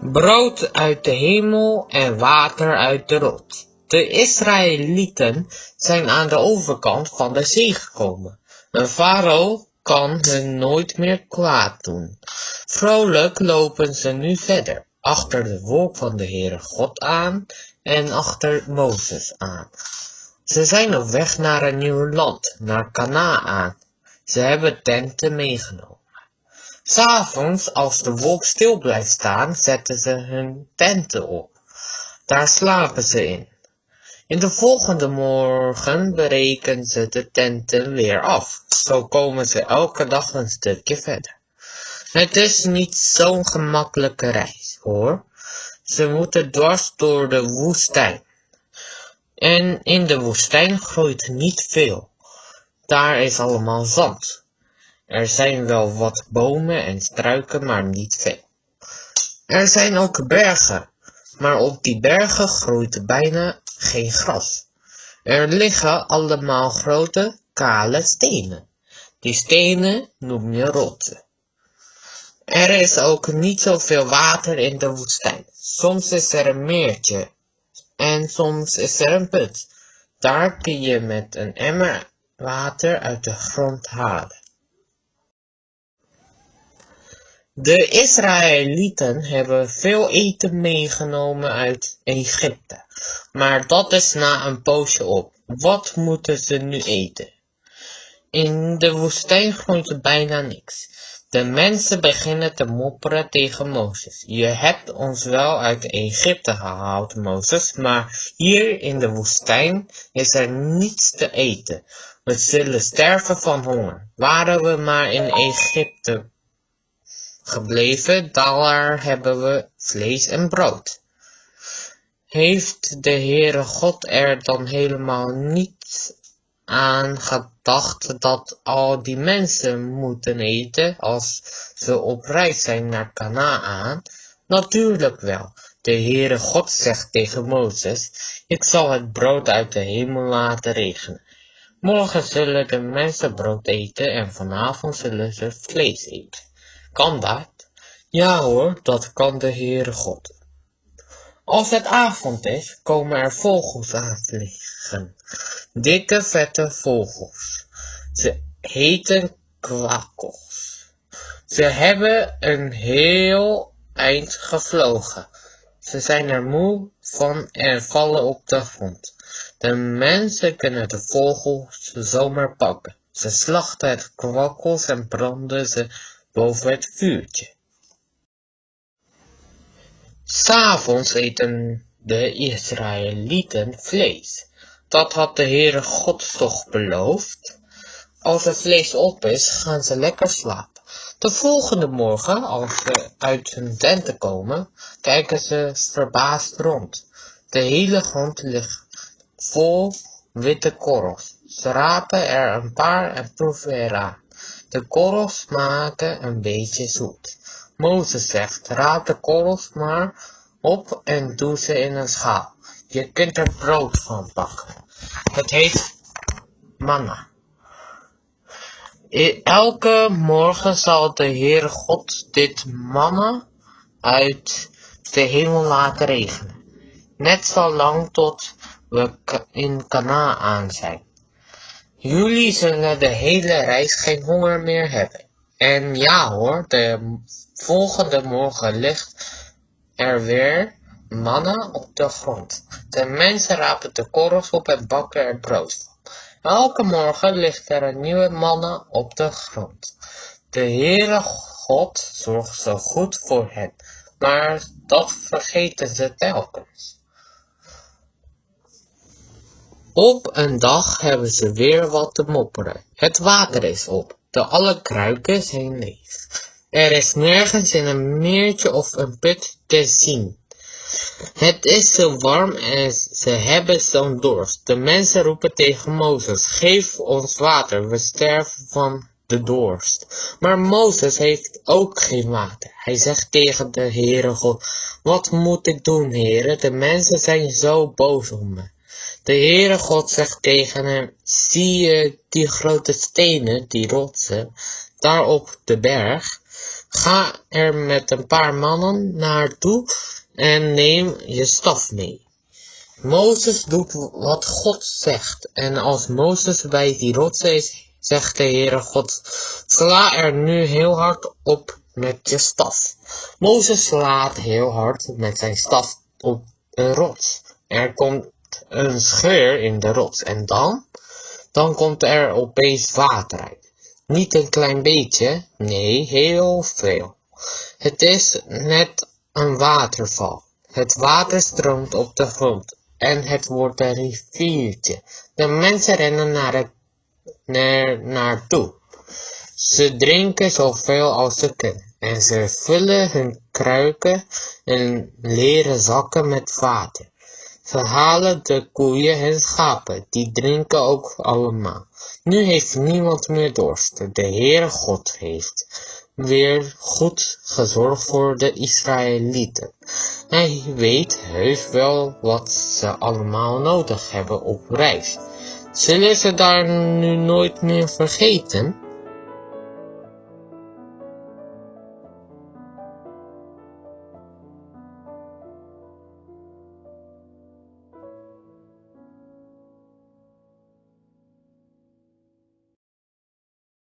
brood uit de hemel en water uit de rot. De Israëlieten zijn aan de overkant van de zee gekomen. Een farao kan hun nooit meer kwaad doen. Vrolijk lopen ze nu verder, achter de wolk van de Heere God aan en achter Mozes aan. Ze zijn op weg naar een nieuw land, naar Canaan. Ze hebben tenten meegenomen. S'avonds, als de wolk stil blijft staan, zetten ze hun tenten op. Daar slapen ze in. In de volgende morgen breken ze de tenten weer af. Zo komen ze elke dag een stukje verder. Het is niet zo'n gemakkelijke reis, hoor. Ze moeten dwars door de woestijn. En in de woestijn groeit niet veel. Daar is allemaal zand. Er zijn wel wat bomen en struiken, maar niet veel. Er zijn ook bergen, maar op die bergen groeit bijna geen gras. Er liggen allemaal grote, kale stenen. Die stenen noem je rotsen. Er is ook niet zoveel water in de woestijn. Soms is er een meertje en soms is er een put. Daar kun je met een emmer water uit de grond halen. De Israëlieten hebben veel eten meegenomen uit Egypte, maar dat is na een poosje op. Wat moeten ze nu eten? In de woestijn groeit bijna niks. De mensen beginnen te mopperen tegen Mozes. Je hebt ons wel uit Egypte gehaald, Mozes, maar hier in de woestijn is er niets te eten. We zullen sterven van honger. Waren we maar in Egypte gebleven, daar hebben we vlees en brood. Heeft de Heere God er dan helemaal niet aan gedacht dat al die mensen moeten eten als ze op reis zijn naar Canaan? Natuurlijk wel. De Heere God zegt tegen Mozes, ik zal het brood uit de hemel laten regenen. Morgen zullen de mensen brood eten en vanavond zullen ze vlees eten. Kan dat? Ja hoor, dat kan de Heere God. Als het avond is, komen er vogels aanvliegen. Dikke vette vogels. Ze heten kwakkels. Ze hebben een heel eind gevlogen. Ze zijn er moe van en vallen op de grond. De mensen kunnen de vogels zomaar pakken. Ze slachten het kwakkels en branden ze boven het vuurtje. S'avonds eten de Israëlieten vlees. Dat had de Heere God toch beloofd. Als het vlees op is, gaan ze lekker slapen. De volgende morgen, als ze uit hun tenten komen, kijken ze verbaasd rond. De hele grond ligt vol witte korrels. Ze rapen er een paar en proeven eraan. De korrels smaken een beetje zoet. Mozes zegt, raap de korrels maar op en doe ze in een schaal. Je kunt er brood van bakken. Het heet manna. Elke morgen zal de Heere God dit manna uit de hemel laten regenen. Net zo lang tot we in Canaan zijn. Jullie zullen de hele reis geen honger meer hebben. En ja hoor, de volgende morgen ligt er weer manna op de grond. De mensen rapen de korrels op en bakken er brood van. Elke morgen ligt er een nieuwe manna op de grond. De Heere God zorgt zo goed voor hen, maar dat vergeten ze telkens. Op een dag hebben ze weer wat te mopperen. Het water is op, de alle kruiken zijn leeg. Er is nergens in een meertje of een put te zien. Het is zo warm en ze hebben zo'n dorst. De mensen roepen tegen Mozes, geef ons water, we sterven van de dorst. Maar Mozes heeft ook geen water. Hij zegt tegen de Heere God, wat moet ik doen, Heere? De mensen zijn zo boos op me. De Heere God zegt tegen hem, zie je die grote stenen, die rotsen, daar op de berg? Ga er met een paar mannen naartoe en neem je staf mee. Mozes doet wat God zegt. En als Mozes bij die rots is, zegt de Heere God, sla er nu heel hard op met je staf. Mozes slaat heel hard met zijn staf op een rots. Er komt een scheur in de rots. En dan? Dan komt er opeens water uit. Niet een klein beetje, nee, heel veel. Het is net een waterval. Het water stroomt op de grond en het wordt een riviertje. De mensen rennen naar het, naar, naartoe. Ze drinken zoveel als ze kunnen en ze vullen hun kruiken en leren zakken met water. Ze halen de koeien en schapen, die drinken ook allemaal. Nu heeft niemand meer dorst. De Heere God heeft weer goed gezorgd voor de Israëlieten. Hij weet heus wel wat ze allemaal nodig hebben op reis. Zullen ze daar nu nooit meer vergeten?